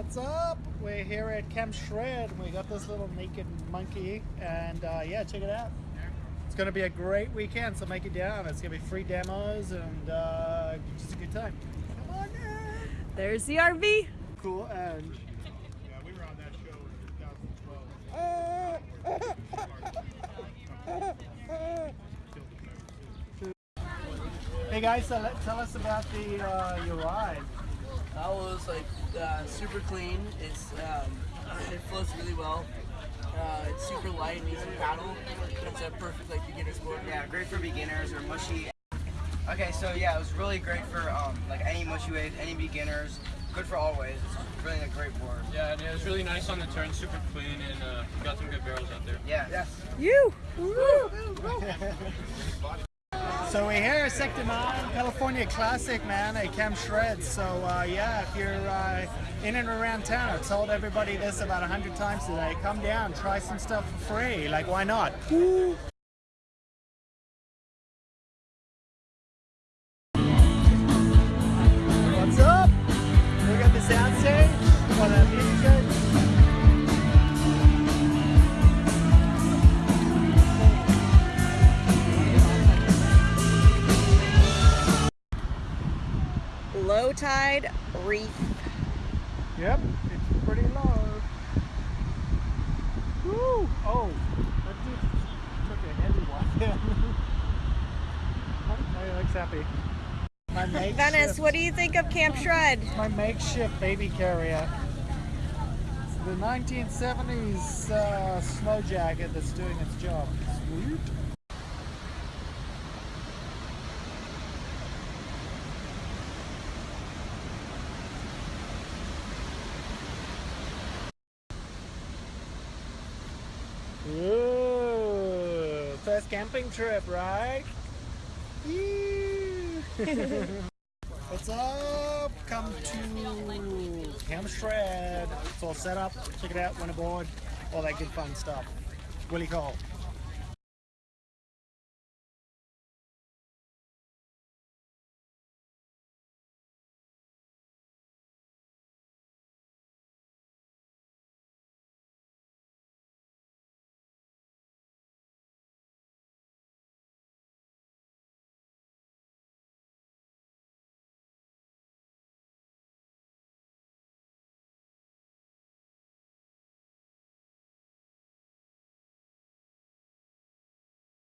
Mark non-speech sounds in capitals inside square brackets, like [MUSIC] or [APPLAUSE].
What's up? We're here at Camp Shred. We got this little naked monkey, and uh, yeah, check it out. It's going to be a great weekend, so make it down. It's going to be free demos and uh, just a good time. Come on in. There's the RV. Cool, and Yeah, we were on that show in 2012. hey guys, so let, tell us about the uh, your ride. That was like uh, super clean. It's um, it flows really well. Uh, it's super light and easy to paddle. It's a perfect like beginner sport. Yeah, great for beginners or mushy. Okay, so yeah, it was really great for um, like any mushy waves, any beginners. Good for all waves. It's really a great board. Yeah, and it was really nice on the turn, super clean, and uh, got some good barrels out there. Yeah. Yes. You. [LAUGHS] So we're here at Sector 9 California Classic, man, at Camp Shred. So uh, yeah, if you're uh, in and around town, I've told everybody this about a hundred times today. Come down, try some stuff for free. Like, why not? Woo. What's up? We got the sound stage. Want Low tide reef. Yep, it's pretty low. Woo! Oh, that dude took a heavy one. [LAUGHS] he looks happy. My [LAUGHS] Venice, what do you think of Camp Shred? my makeshift baby carrier. It's the 1970s uh, snow jacket that's doing its job. Sweet. Ooh, first camping trip, right? [LAUGHS] What's up? Come to Camp Shred. It's all set up. Check it out. Went aboard. All that good fun stuff. Willie Cole.